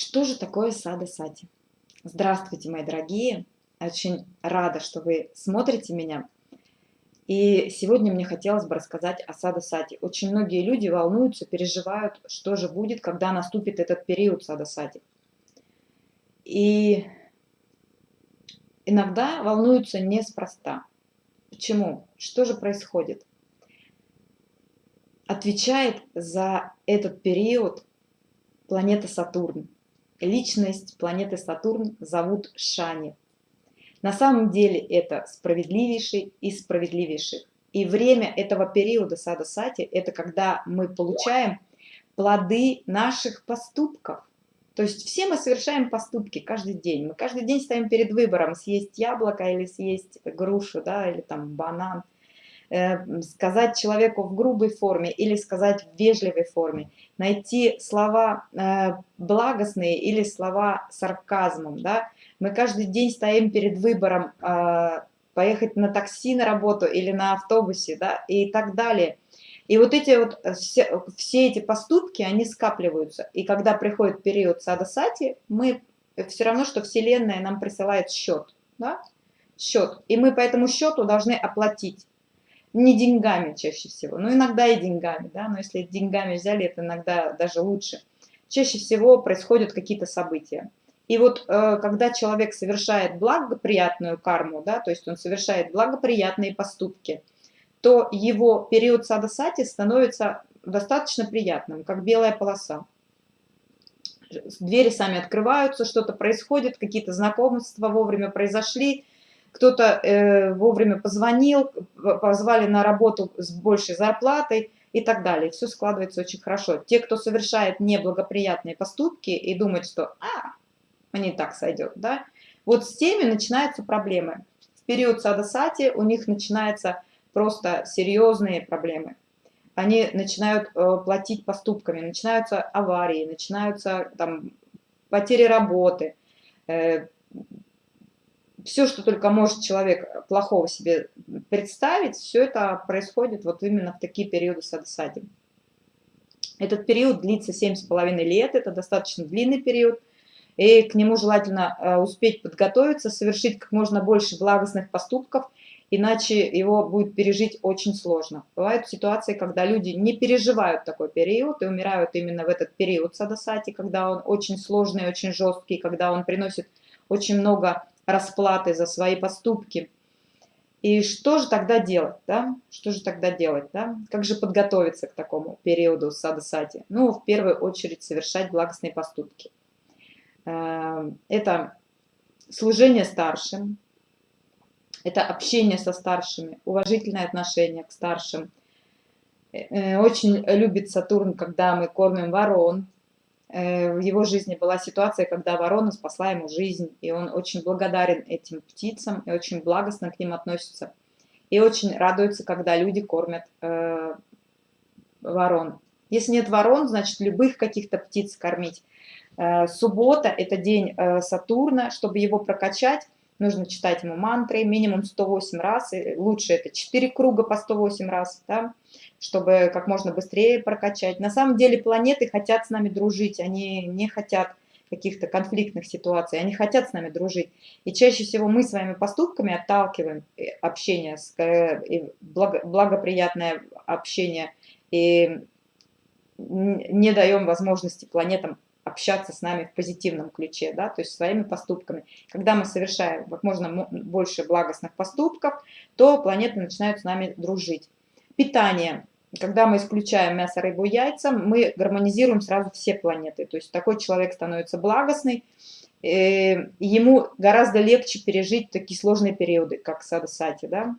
Что же такое сада сати? Здравствуйте, мои дорогие! Очень рада, что вы смотрите меня. И сегодня мне хотелось бы рассказать о сада сати. Очень многие люди волнуются, переживают, что же будет, когда наступит этот период сада сати. И иногда волнуются неспроста. Почему? Что же происходит? Отвечает за этот период планета Сатурн личность планеты Сатурн зовут Шани. На самом деле это справедливейший из справедливейших. И время этого периода сада сати – это когда мы получаем плоды наших поступков. То есть все мы совершаем поступки каждый день. Мы каждый день стоим перед выбором съесть яблоко или съесть грушу, да, или там банан. Э, сказать человеку в грубой форме или сказать в вежливой форме, найти слова э, благостные или слова сарказмом. Да? Мы каждый день стоим перед выбором э, поехать на такси на работу или на автобусе да? и так далее. И вот эти вот все, все эти поступки, они скапливаются. И когда приходит период сада сати, мы все равно, что Вселенная нам присылает счет. Да? Счет. И мы по этому счету должны оплатить не деньгами чаще всего, но иногда и деньгами, да, но если деньгами взяли, это иногда даже лучше. Чаще всего происходят какие-то события. И вот э, когда человек совершает благоприятную карму, да, то есть он совершает благоприятные поступки, то его период садасати становится достаточно приятным, как белая полоса. Двери сами открываются, что-то происходит, какие-то знакомства вовремя произошли, кто-то э, вовремя позвонил, позвали на работу с большей зарплатой и так далее. Все складывается очень хорошо. Те, кто совершает неблагоприятные поступки и думает, что а, мне так сойдет, да, вот с теми начинаются проблемы. В период садасати у них начинаются просто серьезные проблемы. Они начинают э, платить поступками, начинаются аварии, начинаются там потери работы, э, все, что только может человек плохого себе представить, все это происходит вот именно в такие периоды садосади. Этот период длится 7,5 лет, это достаточно длинный период, и к нему желательно э, успеть подготовиться, совершить как можно больше благостных поступков, иначе его будет пережить очень сложно. Бывают ситуации, когда люди не переживают такой период и умирают именно в этот период садосати, когда он очень сложный, очень жесткий, когда он приносит очень много расплаты за свои поступки. И что же тогда делать, да? Что же тогда делать, да? Как же подготовиться к такому периоду сада-сати? Ну, в первую очередь, совершать благостные поступки. Э, это служение старшим, это общение со старшими, уважительное отношение к старшим. Э, очень любит Сатурн, когда мы кормим ворон, Э, в его жизни была ситуация, когда ворона спасла ему жизнь, и он очень благодарен этим птицам и очень благостно к ним относится. И очень радуется, когда люди кормят э, ворон. Если нет ворон, значит любых каких-то птиц кормить. Э, суббота – это день э, Сатурна, чтобы его прокачать, нужно читать ему мантры минимум 108 раз, и лучше это 4 круга по 108 раз, да, чтобы как можно быстрее прокачать. На самом деле планеты хотят с нами дружить, они не хотят каких-то конфликтных ситуаций, они хотят с нами дружить. И чаще всего мы своими поступками отталкиваем э, общение, э, благоприятное общение, и не даем возможности планетам общаться с нами в позитивном ключе, да, то есть своими поступками. Когда мы совершаем как можно больше благостных поступков, то планеты начинают с нами дружить. Питание. Когда мы исключаем мясо, рыбу, яйца, мы гармонизируем сразу все планеты. То есть такой человек становится благостный, э, ему гораздо легче пережить такие сложные периоды, как садасати, да.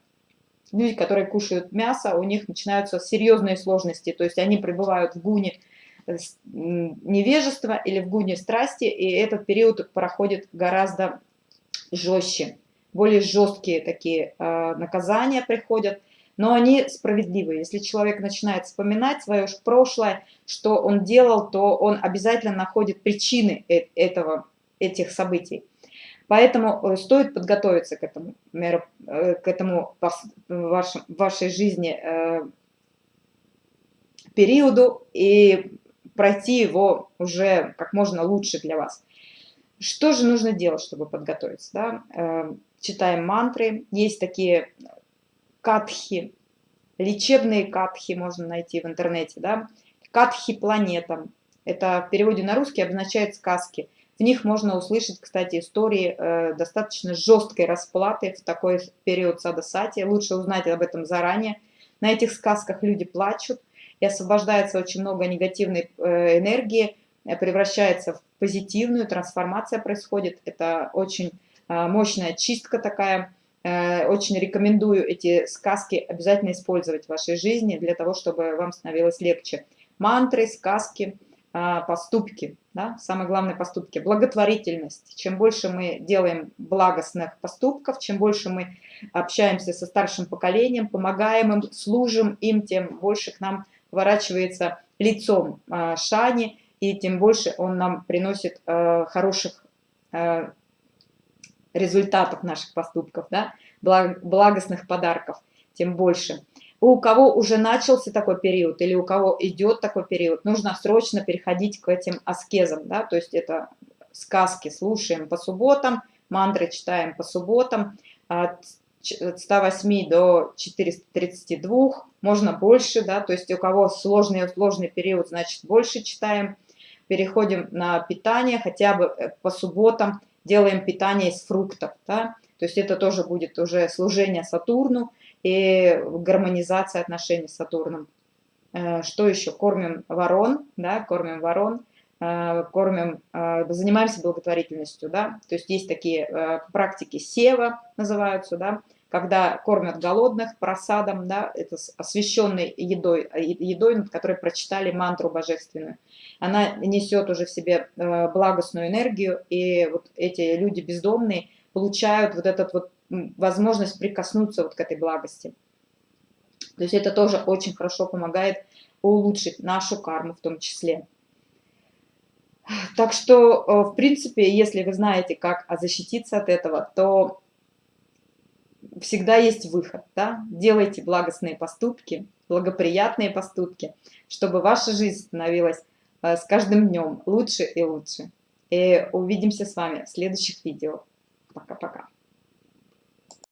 Люди, которые кушают мясо, у них начинаются серьезные сложности, то есть они пребывают в гуне, невежества или в гуне страсти, и этот период проходит гораздо жестче. Более жесткие такие э, наказания приходят, но они справедливые. Если человек начинает вспоминать свое прошлое, что он делал, то он обязательно находит причины э, этого, этих событий. Поэтому э, стоит подготовиться к этому, к этому в вашей жизни периоду и пройти его уже как можно лучше для вас. Что же нужно делать, чтобы подготовиться? Да? Э, читаем мантры. Есть такие катхи, лечебные катхи можно найти в интернете. Да? Катхи планета. Это в переводе на русский обозначает сказки. В них можно услышать, кстати, истории э, достаточно жесткой расплаты в такой период садасати. Лучше узнать об этом заранее. На этих сказках люди плачут, и освобождается очень много негативной э, энергии, э, превращается в позитивную, трансформация происходит. Это очень э, мощная чистка такая. Очень рекомендую эти сказки обязательно использовать в вашей жизни для того, чтобы вам становилось легче. Мантры, сказки, поступки, да, самое главное поступки, благотворительность. Чем больше мы делаем благостных поступков, чем больше мы общаемся со старшим поколением, помогаем им, служим им, тем больше к нам поворачивается лицом а, Шани, и тем больше он нам приносит а, хороших а, результатов наших поступков, да, благостных подарков, тем больше. У кого уже начался такой период или у кого идет такой период, нужно срочно переходить к этим аскезам, да, то есть это сказки слушаем по субботам, мантры читаем по субботам, от 108 до 432, можно больше, да, то есть у кого сложный, сложный период, значит больше читаем. Переходим на питание, хотя бы э, по субботам делаем питание из фруктов, да, то есть это тоже будет уже служение Сатурну и гармонизация отношений с Сатурном. Э, что еще? Кормим ворон, да, кормим ворон, кормим, занимаемся благотворительностью, да, то есть есть такие практики сева называются, да, когда кормят голодных просадом, да, это освященной едой, э, едой, над которой прочитали мантру божественную. Она несет уже в себе э, благостную энергию, и вот эти люди бездомные получают вот эту вот возможность прикоснуться вот к этой благости. То есть это тоже очень хорошо помогает улучшить нашу карму в том числе. Так что, э, в принципе, если вы знаете, как защититься от этого, то всегда есть выход. Да? Делайте благостные поступки, благоприятные поступки, чтобы ваша жизнь становилась э, с каждым днем лучше и лучше. И увидимся с вами в следующих видео. Пока-пока.